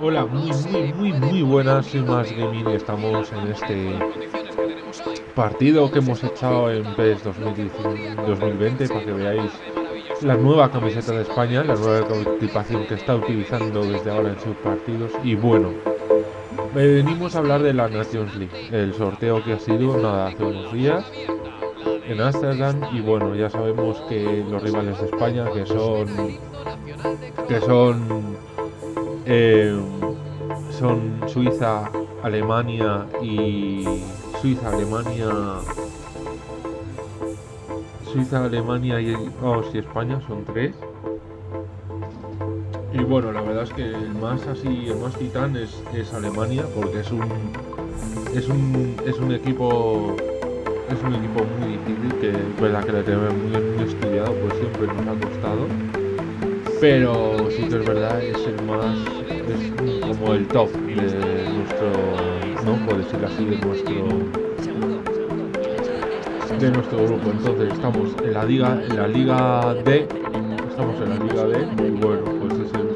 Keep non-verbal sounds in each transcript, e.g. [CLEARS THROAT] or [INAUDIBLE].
Hola, muy, muy, muy, muy buenas, una Más Gaming y estamos en este partido que hemos echado en PES 2019 2020 para que veáis la nueva camiseta de España, la nueva equipación que está utilizando desde ahora en sus partidos. Y bueno, venimos a hablar de la Nations League, el sorteo que ha sido nada hace unos días en Amsterdam y bueno, ya sabemos que los rivales de España que son que son eh, son Suiza, Alemania y Suiza, Alemania Suiza, Alemania y vamos y España son tres y bueno la verdad es que el más así el más titán es, es Alemania porque es un es un es un equipo es un equipo muy difícil que verdad que lo tenemos muy, muy estudiado pues siempre nos ha costado. Pero sí que es verdad es el más es como el top de nuestro no por decirlo así de nuestro de nuestro grupo. Entonces estamos en la liga en la liga D estamos en la liga D y bueno pues es el,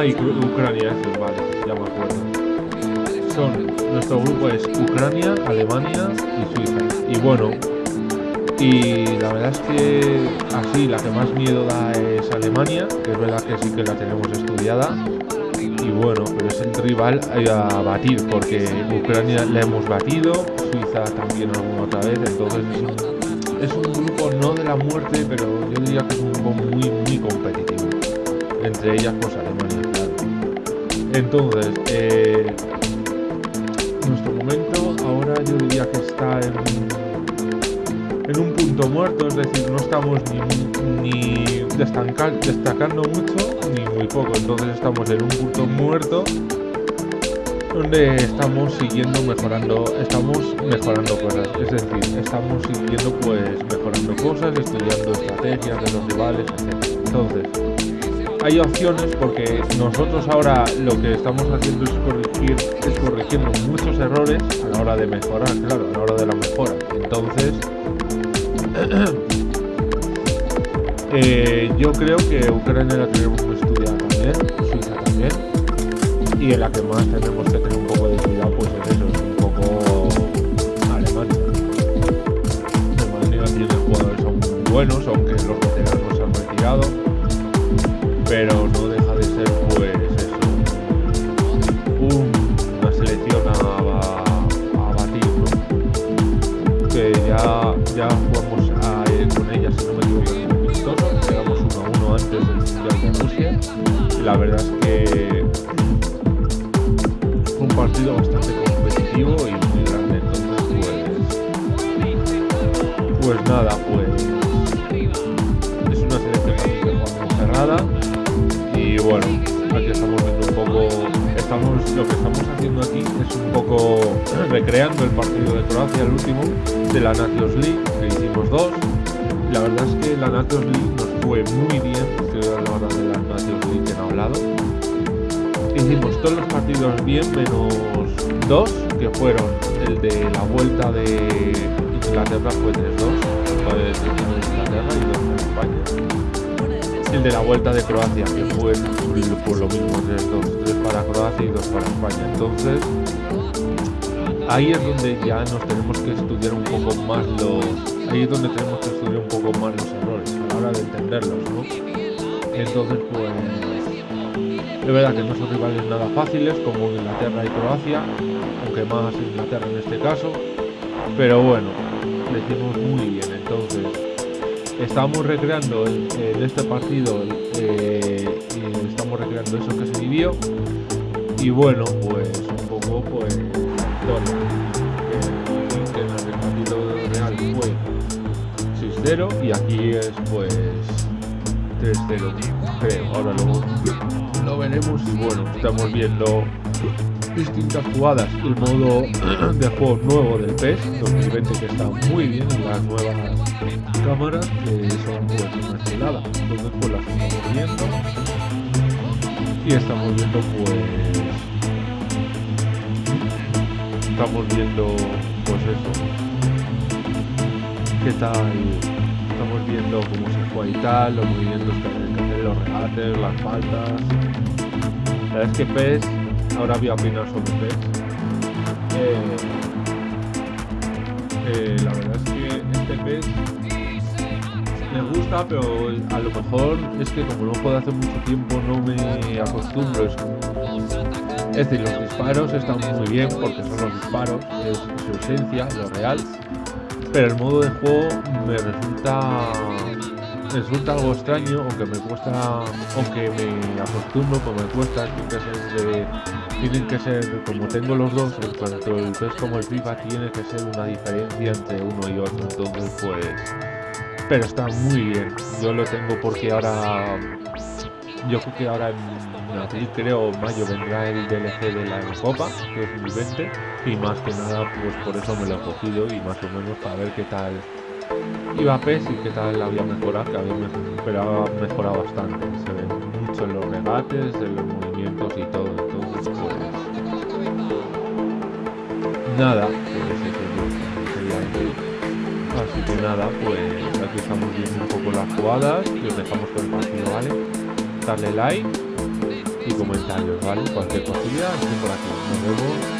Ah, y Ucr- Ucrania, eso, vale, ya me acuerdo. Son, nuestro grupo es Ucrania, Alemania y Suiza. Y bueno, y la verdad es que así la que más miedo da es Alemania, que es verdad que sí que la tenemos estudiada. Y bueno, pero es el rival a batir, porque Ucrania la hemos batido, Suiza también alguna otra vez, entonces es un, es un grupo no de la muerte, pero yo diría que es un grupo muy, muy competitivo. Entre ellas, pues Alemania. Entonces, eh, nuestro momento ahora yo diría que está en, en un punto muerto, es decir, no estamos ni, ni destacando mucho ni muy poco, entonces estamos en un punto muerto donde estamos siguiendo mejorando, estamos mejorando cosas, es decir, estamos siguiendo pues mejorando cosas, estudiando estrategias de los rivales, etc. Entonces, hay opciones porque nosotros ahora lo que estamos haciendo es corregir, es corrigiendo muchos errores a la hora de mejorar, claro, a la hora de la mejora. Entonces, [CLEARS THROAT] eh, yo creo que Ucrania la tenemos que estudiar también, Suiza también, y en la que más tenemos que tener un poco de cuidado, pues es eso, es un poco Alemania. Alemania tiene jugadores aún buenos, aunque los veteranos se han retirado pero no deja de ser pues eso. Un- una selección a, a- a batir que ya ya jugamos a- eh, con ella si no me equivoco en llegamos 1 a 1 antes del mundial de Rusia. Y la verdad es que fue un partido bastante competitivo y muy grande. Entonces pues pues nada pues bueno aquí estamos viendo un poco estamos lo que estamos haciendo aquí es un poco [CLEARS THROAT] recreando el partido de Croacia el último de la Nations League que hicimos dos. La verdad es que la Nations League nos fue muy bien a la de la Nations League que han hablado hicimos todos los partidos bien menos dos que fueron el de la vuelta de Inglaterra fue 3-2 fue de Inglaterra y 2 en España el de la vuelta de Croacia, que fue por lo mismo, 3-2, 3 para Croacia y 2 para España. Entonces, ahí es donde ya nos tenemos que estudiar un poco más los. Ahí es donde tenemos que estudiar un poco más los errores a la hora de entenderlos, ¿no? Entonces, pues. Es verdad que no son rivales nada fáciles como Inglaterra y Croacia, aunque más Inglaterra en este caso. Pero bueno, lo hicimos muy bien. Entonces, estamos recreando en este partido eh, estamos recreando eso que se vivió y bueno pues un poco pues bueno que, en el partido real fue 6-0 y aquí es pues 3-0 creo. Ahora lo, lo veremos y bueno, estamos viendo distintas jugadas. El modo [CLEARS THROAT] de juego nuevo del PES 2020 que está muy bien, las nuevas cámaras que son pues una chulada. Entonces pues las estamos viendo. Y estamos viendo pues estamos viendo pues eso. Qué tal estamos viendo cómo se juega y tal los movimientos que hacer los regates las faltas. La verdad es que PES ahora voy a opinar sobre PES eh, eh, la verdad es que este PES me gusta, pero a lo mejor es que como no puedo hacer mucho tiempo no me acostumbro. Es decir, los disparos están muy bien porque son los disparos, es su esencia, lo real. Pero el modo de juego me resulta resulta algo extraño, aunque me cuesta, aunque me acostumbro, como me cuesta, tienen que ser de, tienen que ser, como tengo los dos, tanto el PES como el FIFA, tiene que ser una diferencia entre uno y otro, entonces pues pero está muy bien. Yo lo tengo porque ahora, yo creo que ahora en abril, creo, mayo vendrá el DLC de la Copa 2020 y más que nada, pues por eso me lo he cogido y más o menos para ver qué tal iba a PES y qué tal había mejorado, que había ha mejorado bastante. Se ve mucho en los regates, en los movimientos y todo. Entonces, pues nada, Así que nada, pues aquí estamos viendo un poco las jugadas y os dejamos con el partido, ¿vale? Darle like y comentarios, ¿vale? Cualquier cosilla, estoy por aquí. Nos vemos.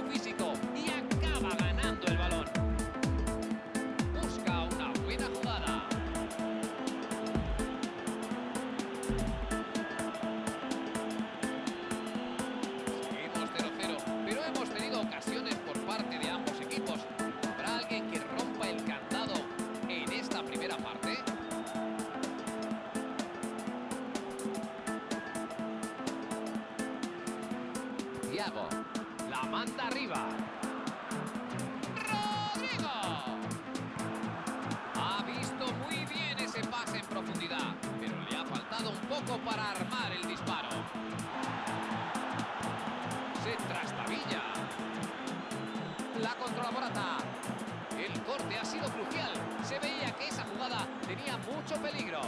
La manda arriba. ¡Rodrigo! Ha visto muy bien ese pase en profundidad, pero le ha faltado un poco para armar el disparo. Se trastabilla. La controla Morata. El corte ha sido crucial. Se veía que esa jugada tenía mucho peligro.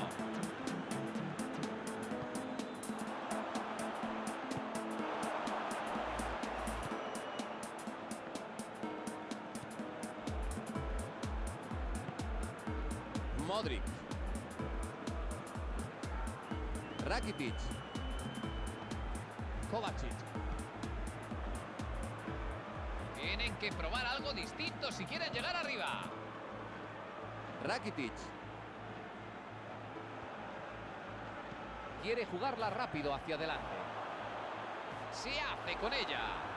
Modric. Rakitic. Kovacic. Tienen que probar algo distinto si quieren llegar arriba. Rakitic. Quiere jugarla rápido hacia adelante. Se hace con ella.